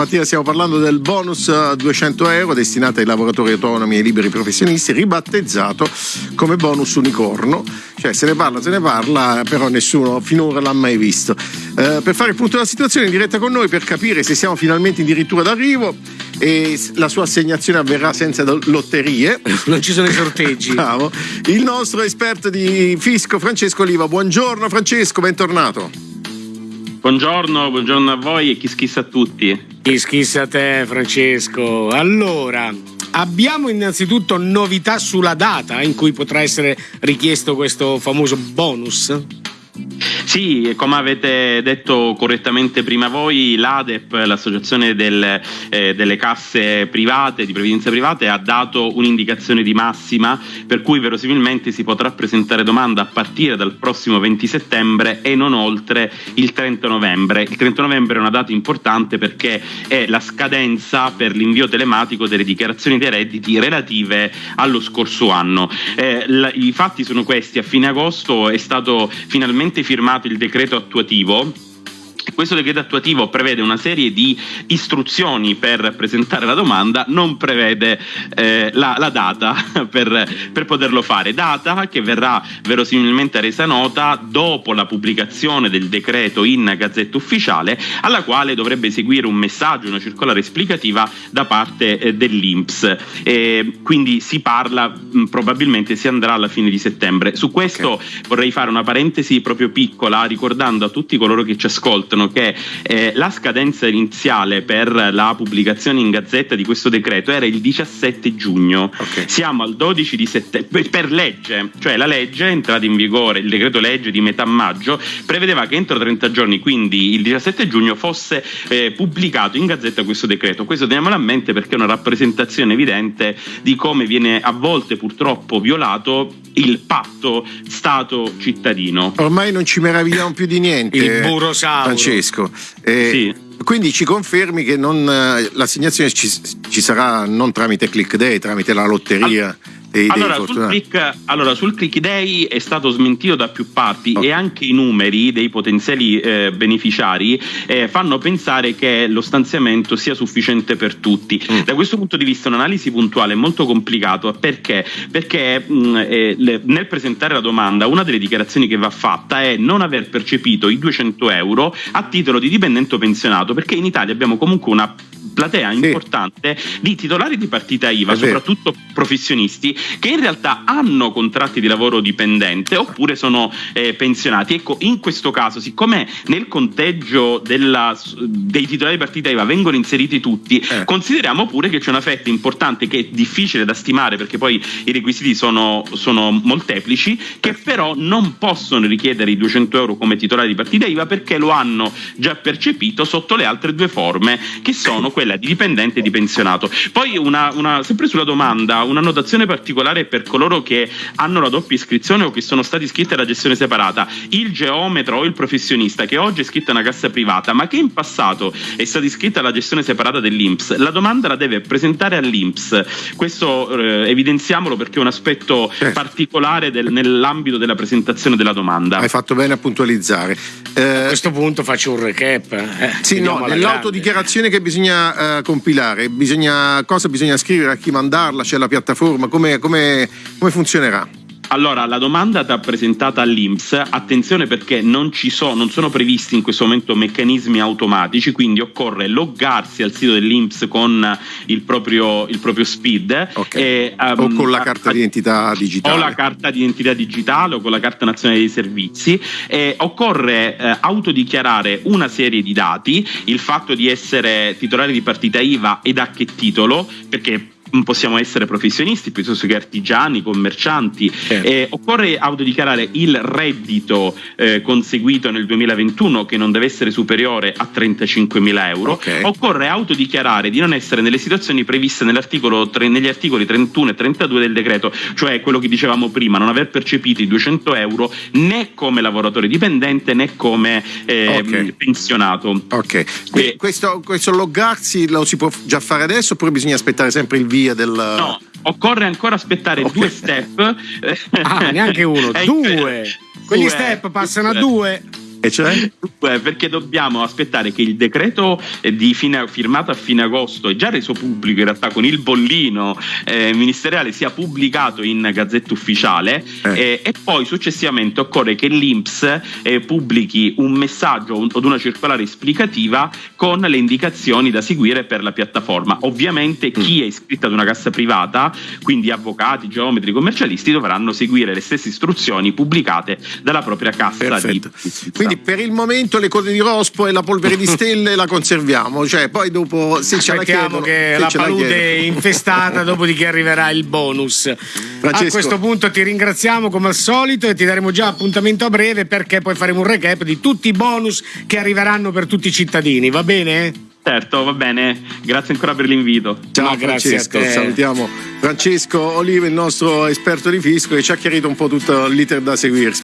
Stamattina stiamo parlando del bonus 200 euro destinato ai lavoratori autonomi e liberi professionisti, ribattezzato come bonus unicorno. Cioè se ne parla, se ne parla, però nessuno finora l'ha mai visto. Eh, per fare il punto della situazione in diretta con noi, per capire se siamo finalmente addirittura d'arrivo e la sua assegnazione avverrà senza lotterie. Non ci sono i sorteggi. Bravo. Il nostro esperto di fisco, Francesco Oliva. Buongiorno Francesco, bentornato. Buongiorno, buongiorno a voi e chi schissa a tutti. Chi schissa a te, Francesco. Allora, abbiamo innanzitutto novità sulla data in cui potrà essere richiesto questo famoso bonus? Sì, come avete detto correttamente prima voi, l'ADEP, l'associazione del, eh, delle casse private, di previdenza private, ha dato un'indicazione di massima per cui verosimilmente si potrà presentare domanda a partire dal prossimo 20 settembre e non oltre il 30 novembre. Il 30 novembre è una data importante perché è la scadenza per l'invio telematico delle dichiarazioni dei redditi relative allo scorso anno. Eh, la, I fatti sono questi, a fine agosto è stato finalmente firmato il decreto attuativo questo decreto attuativo prevede una serie di istruzioni per presentare la domanda, non prevede eh, la, la, data per, per, poterlo fare, data che verrà verosimilmente resa nota dopo la pubblicazione del decreto in Gazzetta Ufficiale, alla quale dovrebbe seguire un messaggio, una circolare esplicativa da parte eh, dell'Inps. Eh, quindi si parla, mh, probabilmente si andrà alla fine di settembre. Su questo okay. vorrei fare una parentesi proprio piccola, ricordando a tutti coloro che ci ascoltano che eh, la scadenza iniziale per la pubblicazione in gazzetta di questo decreto era il 17 giugno. Okay. Siamo al 12 di settembre per legge, cioè la legge è entrata in vigore, il decreto legge di metà maggio prevedeva che entro 30 giorni, quindi il 17 giugno, fosse eh, pubblicato in gazzetta questo decreto. Questo teniamolo a mente perché è una rappresentazione evidente di come viene a volte purtroppo violato il patto Stato-cittadino. Ormai non ci meravigliamo più di niente. Il burosauro. Francesco. Eh, sì. Quindi ci confermi che non, eh, l'assegnazione ci, ci, sarà non tramite click day, tramite la lotteria? All- dei, allora, dei sul click, allora, sul click day è stato smentito da più parti okay. e anche i numeri dei potenziali eh, beneficiari eh, fanno pensare che lo stanziamento sia sufficiente per tutti. Mm. Da questo punto di vista un'analisi puntuale è molto complicato perché, perché mh, mm, eh, le, nel presentare la domanda una delle dichiarazioni che va fatta è non aver percepito i 200 euro a titolo di dipendente pensionato perché in Italia abbiamo comunque una platea sì. importante di titolari di partita IVA, soprattutto professionisti, che in realtà hanno contratti di lavoro dipendente oppure sono eh, pensionati. Ecco, in questo caso, siccome nel conteggio della, dei titolari di partita IVA vengono inseriti tutti, eh. consideriamo pure che c'è una fetta importante che è difficile da stimare perché poi i requisiti sono, sono molteplici, che però non possono richiedere i 200 euro come titolari di partita IVA perché lo hanno già percepito sotto le altre due forme, che sono quella di dipendente e di pensionato. Poi una, una, sempre sulla domanda, una notazione particolare per coloro che hanno la doppia iscrizione o che sono stati iscritti alla gestione separata, il geometra o il professionista che oggi è iscritto a una cassa privata ma che in passato è stato iscritto alla gestione separata dell'Inps, la domanda la deve presentare all'Inps. Questo eh, evidenziamolo perché è un aspetto certo. particolare del, nell'ambito della presentazione della domanda. Hai fatto bene a puntualizzare. Eh, a questo punto faccio un recap. Eh, sì, no, nell'autodichiarazione che bisogna uh, compilare? Bisogna, cosa bisogna scrivere? A chi mandarla? C'è la piattaforma? Come, come, come funzionerà? Allora, la domanda da presentata all'Inps, attenzione perché non ci sono, non sono previsti in questo momento meccanismi automatici, quindi occorre loggarsi al sito dell'Inps con il proprio, il proprio SPID. Okay. E, um, o con la carta d'identità digitale. O la carta d'identità digitale o con la carta nazionale dei servizi. E occorre eh, autodichiarare una serie di dati, il fatto di essere titolare di partita IVA ed a che titolo, perché possiamo essere professionisti piuttosto che artigiani, commercianti. Certo. Eh, occorre autodichiarare il reddito eh, conseguito nel 2021 che non deve essere superiore a 35.000 euro. Okay. Occorre autodichiarare di non essere nelle situazioni previste tre, negli articoli 31 e 32 del decreto, cioè quello che dicevamo prima, non aver percepito i 200 euro né come lavoratore dipendente né come eh, okay. pensionato. Ok, questo, questo loggarsi lo si può già fare adesso oppure bisogna aspettare sempre il via del... No, occorre ancora aspettare okay. due step. Ah, neanche uno, due! Quegli due. step passano a due. E cioè? Perché dobbiamo aspettare che il decreto fine, firmato a fine agosto e già reso pubblico in realtà con il bollino eh, ministeriale sia pubblicato in gazzetta ufficiale eh. eh, e poi successivamente occorre che l'Inps eh, pubblichi un messaggio o una circolare esplicativa con le indicazioni da seguire per la piattaforma. Ovviamente mm. chi è iscritto ad una cassa privata, quindi avvocati, geometri, commercialisti, dovranno seguire le stesse istruzioni pubblicate dalla propria cassa Perfetto. di Quindi per il momento le code di rospo e la polvere di stelle la conserviamo, cioè poi dopo se ce la chiedono, che la palude è infestata, dopodiché arriverà il bonus. Francesco. A questo punto ti ringraziamo come al solito e ti daremo già appuntamento a breve perché poi faremo un recap di tutti i bonus che arriveranno per tutti i cittadini, va bene? Certo, va bene. Grazie ancora per l'invito. Ciao no, Francesco, salutiamo Francesco Olive, il nostro esperto di fisco, che ci ha chiarito un po' tutto l'iter da seguirsi.